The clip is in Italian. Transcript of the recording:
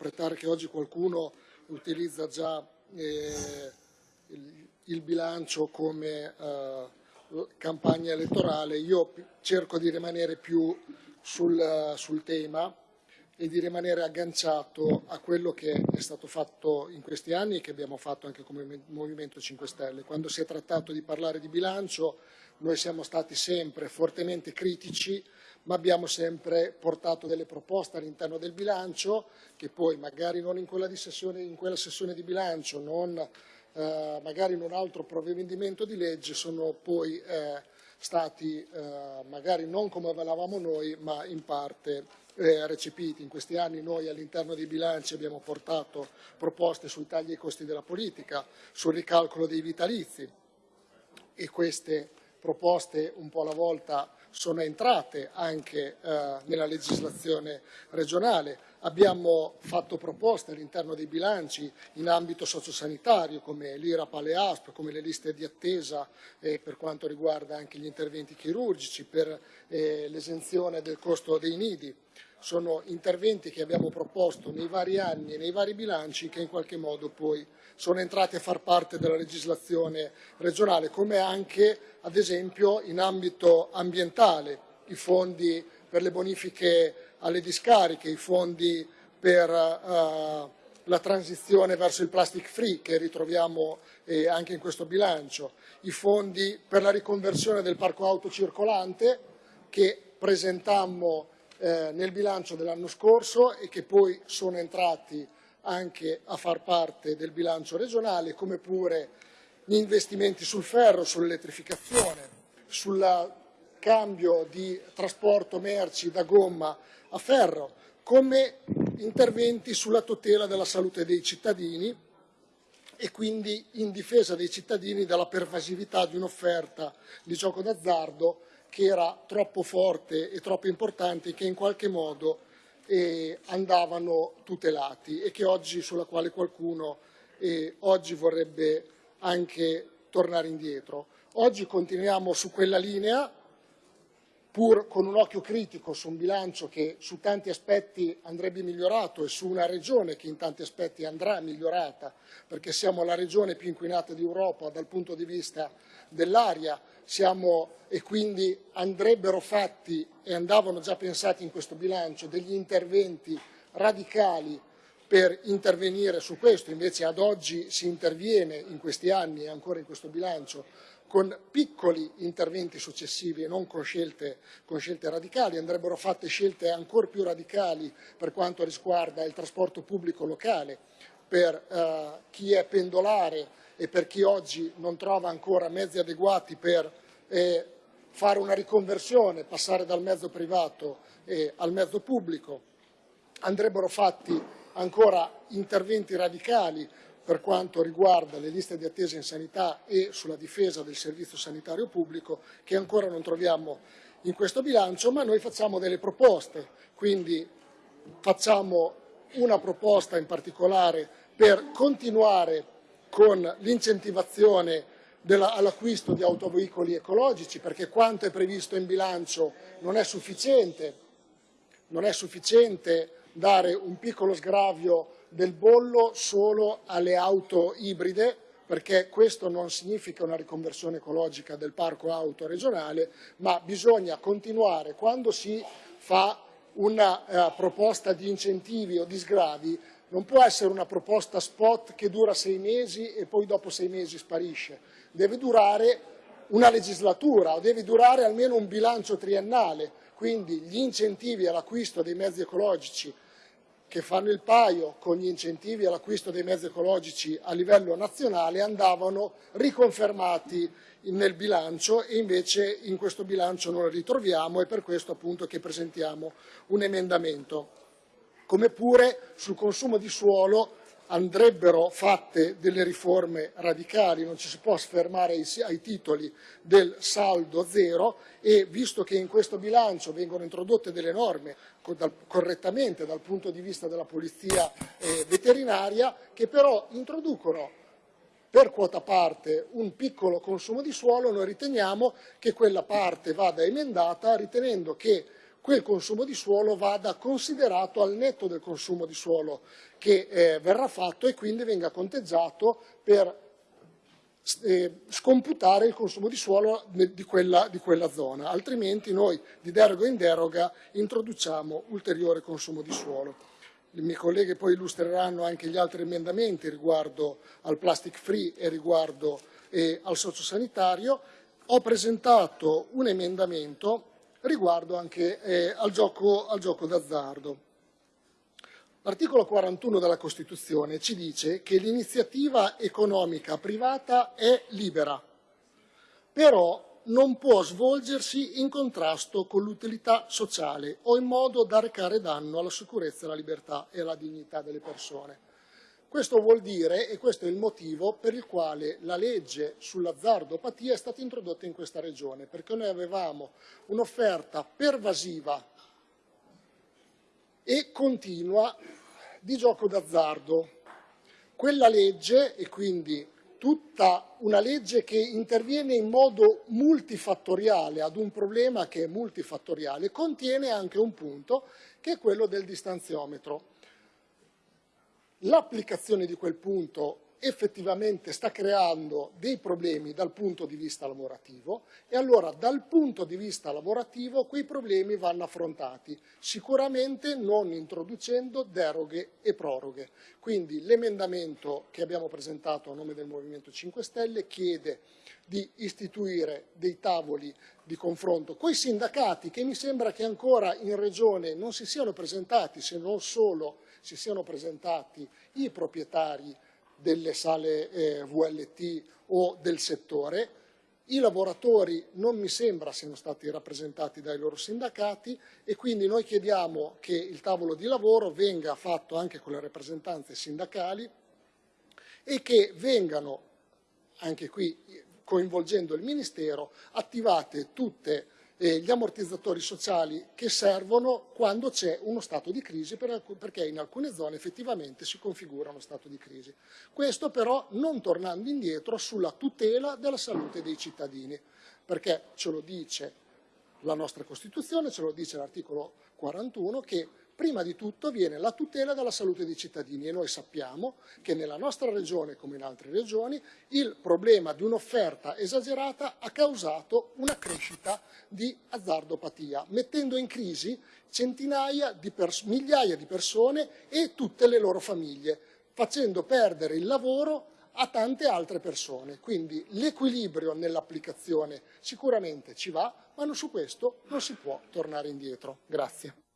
interpretare che oggi qualcuno utilizza già eh, il, il, bilancio come eh, campagna elettorale, io cerco di rimanere più sul, sul tema e di rimanere agganciato a quello che è stato fatto in questi anni e che abbiamo fatto anche come Movimento 5 Stelle. Quando si è trattato di parlare di bilancio noi siamo stati sempre fortemente critici ma abbiamo sempre portato delle proposte all'interno del bilancio che poi magari non in quella, sessione, in quella sessione, di bilancio, non eh, magari in un altro provvedimento di legge sono poi eh, stati eh, magari non come volevamo noi ma in parte eh, recepiti. In questi anni noi all'interno dei bilanci abbiamo portato proposte sui tagli ai costi della politica, sul ricalcolo dei vitalizi e queste proposte un po' alla volta sono entrate anche eh, nella legislazione regionale. Abbiamo fatto proposte all'interno dei bilanci in ambito sociosanitario come l'IRAP alle ASP, come le liste di attesa eh, per quanto riguarda anche gli interventi chirurgici, per eh, l'esenzione del costo dei nidi. Sono interventi che abbiamo proposto nei vari anni e nei vari bilanci che in qualche modo poi sono entrati a far parte della legislazione regionale, come anche ad esempio in ambito ambientale, i fondi per le bonifiche alle discariche, i fondi per uh, la transizione verso il plastic free che ritroviamo eh, anche in questo bilancio, i fondi per la riconversione del parco auto circolante che presentammo eh, nel bilancio dell'anno scorso e che poi sono entrati anche a far parte del bilancio regionale, come pure gli investimenti sul ferro, sull'elettrificazione, sul cambio di trasporto merci da gomma a ferro, come interventi sulla tutela della salute dei cittadini e quindi in difesa dei cittadini dalla pervasività di un'offerta di gioco d'azzardo che era troppo forte e troppo importante che in qualche modo eh, andavano tutelati e oggi, sulla quale qualcuno eh, oggi vorrebbe anche tornare indietro. Oggi continuiamo su quella linea, pur con un occhio critico su un bilancio che su tanti aspetti andrebbe migliorato e su una regione che in tanti aspetti andrà migliorata, perché siamo la regione più inquinata d'Europa dal punto di vista dell'aria e quindi andrebbero fatti e andavano già pensati in questo bilancio degli interventi radicali per intervenire su questo, invece ad oggi si interviene in questi anni e ancora in questo bilancio con piccoli interventi successivi e non con scelte, con scelte, radicali, andrebbero fatte scelte ancora più radicali per quanto riguarda il trasporto pubblico locale, per eh, chi è pendolare e per chi oggi non trova ancora mezzi adeguati per eh, fare una riconversione, passare dal mezzo privato eh, al mezzo pubblico. Andrebbero fatti ancora interventi radicali per quanto riguarda le liste di attesa in sanità e sulla difesa del servizio sanitario pubblico che ancora non troviamo in questo bilancio, ma noi facciamo delle proposte, quindi facciamo una proposta in particolare per continuare con l'incentivazione all'acquisto di autoveicoli ecologici, perché quanto è previsto in bilancio non è sufficiente, non è sufficiente dare un piccolo sgravio del bollo solo alle auto ibride, perché questo non significa una riconversione ecologica del parco auto regionale, ma bisogna continuare quando si fa una eh, proposta di incentivi o di sgravi, non può essere una proposta spot che dura sei mesi e poi dopo sei mesi sparisce, deve durare una legislatura o deve durare almeno un bilancio triennale, quindi gli incentivi all'acquisto dei mezzi ecologici che fanno il paio con gli incentivi all'acquisto dei mezzi ecologici a livello nazionale andavano riconfermati nel bilancio e invece in questo bilancio non li ritroviamo e per questo appunto che presentiamo un emendamento. Come pure sul consumo di suolo andrebbero fatte delle riforme radicali, non ci si può sfermare ai, titoli del saldo zero e visto che in questo bilancio vengono introdotte delle norme correttamente dal punto di vista della polizia eh, veterinaria che però introducono per quota parte un piccolo consumo di suolo, noi riteniamo che quella parte vada emendata ritenendo che quel consumo di suolo vada considerato al netto del consumo di suolo che eh, verrà fatto e quindi venga conteggiato per eh, scomputare il consumo di suolo di quella, di quella, zona, altrimenti noi di deroga in deroga introduciamo ulteriore consumo di suolo. Le mie colleghe poi illustreranno anche gli altri emendamenti riguardo al plastic free e riguardo eh, al sociosanitario. Ho presentato un emendamento riguardo anche eh, al, gioco, gioco d'azzardo. L'articolo 41 della Costituzione ci dice che l'iniziativa economica privata è libera, però non può svolgersi in contrasto con l'utilità sociale o in modo da recare danno alla sicurezza, alla libertà e alla dignità delle persone. Questo vuol dire, e questo è il motivo per il quale la legge sull'azzardopatia è stata introdotta in questa regione, perché noi avevamo un'offerta pervasiva e continua di gioco d'azzardo. Quella legge, e quindi tutta una legge che interviene in modo multifattoriale ad un problema che è multifattoriale, contiene anche un punto che è quello del distanziometro. L'applicazione di quel punto effettivamente sta creando dei problemi dal punto di vista lavorativo e allora dal punto di vista lavorativo quei problemi vanno affrontati, sicuramente non introducendo deroghe e proroghe. Quindi l'emendamento che abbiamo presentato a nome del Movimento 5 Stelle chiede di istituire dei tavoli di confronto con i sindacati che mi sembra che ancora in Regione non si siano presentati, se non solo si siano presentati i proprietari delle sale eh, VLT o del settore. I lavoratori non mi sembra siano stati rappresentati dai loro sindacati e quindi noi chiediamo che il tavolo di lavoro venga fatto anche con le rappresentanze sindacali e che vengano, anche qui coinvolgendo il Ministero, attivate tutte eh, gli ammortizzatori sociali che servono quando c'è uno stato di crisi perché in alcune zone effettivamente si configura uno stato di crisi. Questo però non tornando indietro sulla tutela della salute dei cittadini perché ce lo dice la nostra Costituzione, ce lo dice l'articolo 41 che prima di tutto viene la tutela della salute dei cittadini e noi sappiamo che nella nostra regione come in altre regioni il problema di un'offerta esagerata ha causato una crescita di azzardopatia, mettendo in crisi centinaia di migliaia di persone e tutte le loro famiglie, facendo perdere il lavoro a tante altre persone. Quindi l'equilibrio nell'applicazione sicuramente ci va, ma su questo non si può tornare indietro. Grazie.